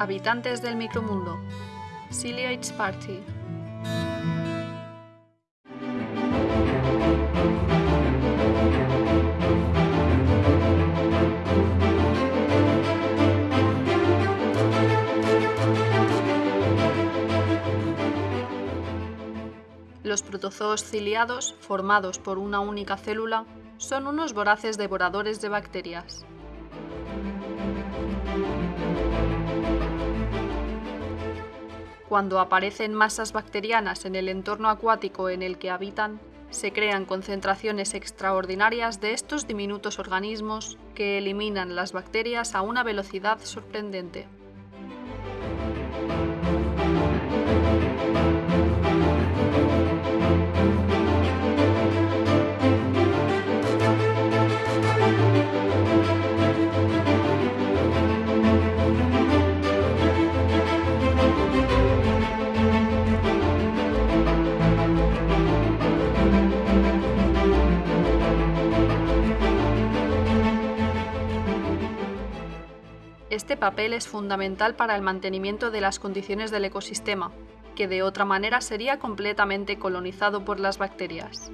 Habitantes del micromundo. Ciliates Party. Los protozoos ciliados, formados por una única célula, son unos voraces devoradores de bacterias. Cuando aparecen masas bacterianas en el entorno acuático en el que habitan, se crean concentraciones extraordinarias de estos diminutos organismos que eliminan las bacterias a una velocidad sorprendente. Este papel es fundamental para el mantenimiento de las condiciones del ecosistema, que de otra manera sería completamente colonizado por las bacterias.